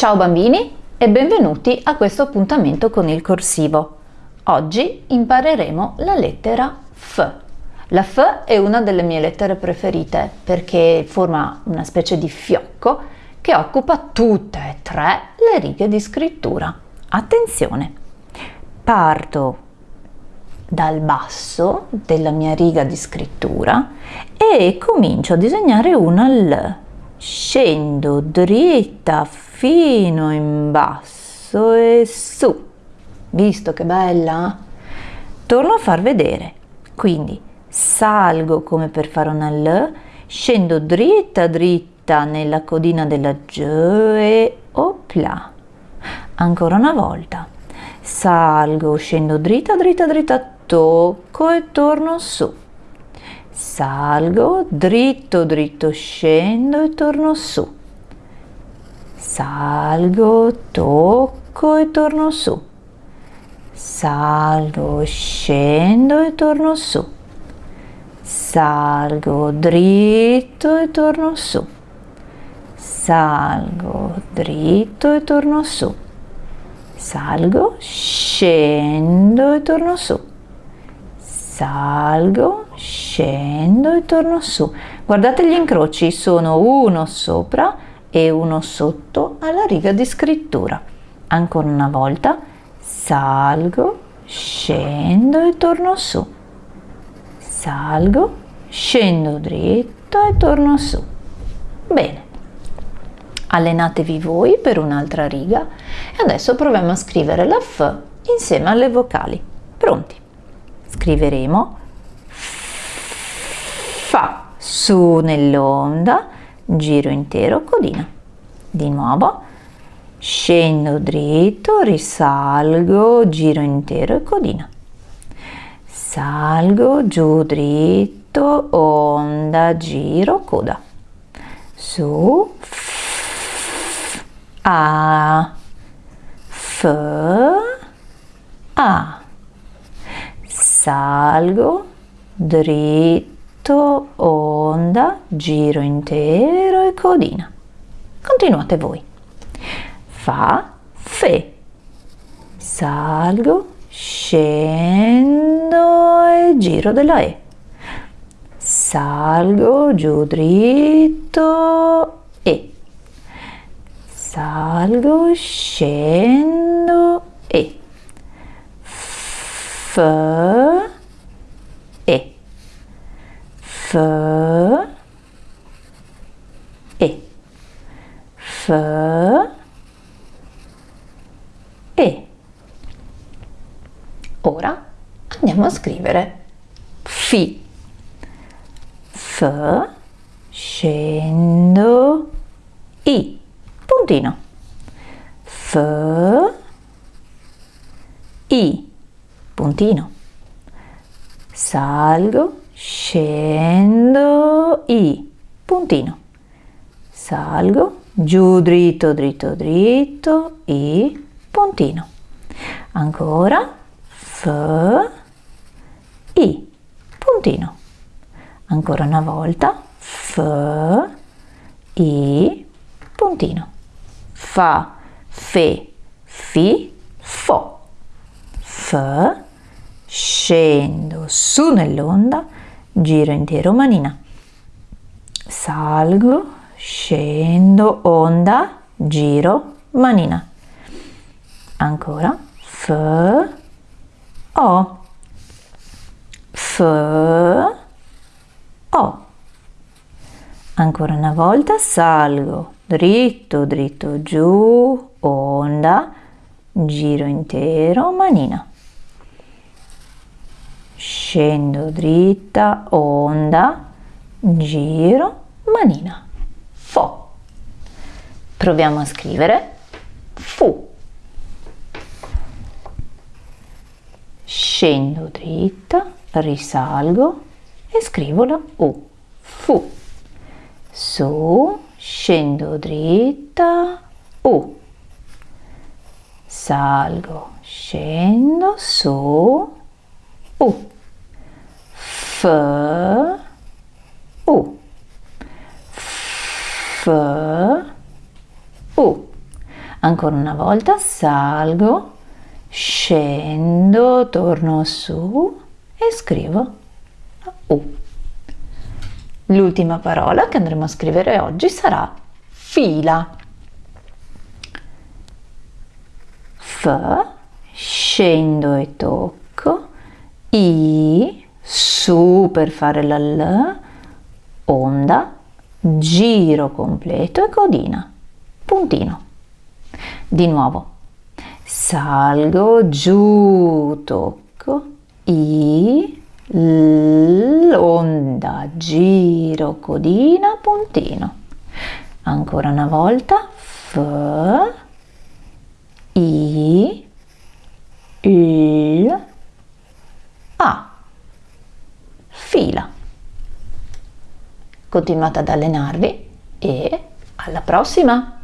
Ciao bambini e benvenuti a questo appuntamento con il corsivo. Oggi impareremo la lettera F. La F è una delle mie lettere preferite perché forma una specie di fiocco che occupa tutte e tre le righe di scrittura. Attenzione! Parto dal basso della mia riga di scrittura e comincio a disegnare una L. Scendo dritta fino in basso e su. Visto che bella? Torno a far vedere. Quindi salgo come per fare una L, scendo dritta dritta nella codina della G e opla. Ancora una volta. Salgo, scendo dritta dritta dritta, tocco e torno su. Salgo, dritto dritto, scendo e torno su. Salgo, tocco e torno su. Salgo, scendo e torno su. Salgo dritto e torno su. Salgo dritto e torno su. Salgo scendo e torno su. Salgo scendo e torno su. Guardate gli incroci sono uno sopra e uno sotto alla riga di scrittura ancora una volta salgo scendo e torno su salgo, scendo dritto e torno su. Bene, allenatevi voi per un'altra riga e adesso proviamo a scrivere la F insieme alle vocali. Pronti? Scriveremo Fa su nell'onda, giro intero, codina. Di nuovo, scendo dritto, risalgo, giro intero e codina. Salgo giù dritto onda giro coda. Su a f a. Salgo dritto onda giro intero e codina. Continuate voi. Fa fe. Salgo scendo e giro della E. Salgo giù dritto E. Salgo scendo E. F E F. E. F. E. Ora andiamo a scrivere. Fi. F, scendo, I, puntino. F, I, puntino. Salgo, scendo, I, puntino. Salgo, giù dritto, dritto, dritto, I, puntino. Ancora F, I, puntino. Ancora una volta, F, I, puntino. Fa, fe, fi, fo. F, scendo su nell'onda, giro intero manina. Salgo, scendo, onda, giro, manina. Ancora, F, o. F O. Ancora una volta salgo. Dritto dritto giù onda giro intero manina scendo dritta onda giro manina fo proviamo a scrivere fu scendo dritta, risalgo e scrivo la U, fu. Su, scendo dritta, U. Salgo, scendo, su, U. F, U. F, U. Ancora una volta salgo, scendo, torno su e scrivo U. L'ultima parola che andremo a scrivere oggi sarà fila. F, scendo e tocco, I, su per fare la L, onda, giro completo e codina, puntino. Di nuovo, salgo, giù, tocco, I, l'onda, giro, codina, puntino. Ancora una volta, F, I, L, A. Fila. Continuate ad allenarvi e alla prossima!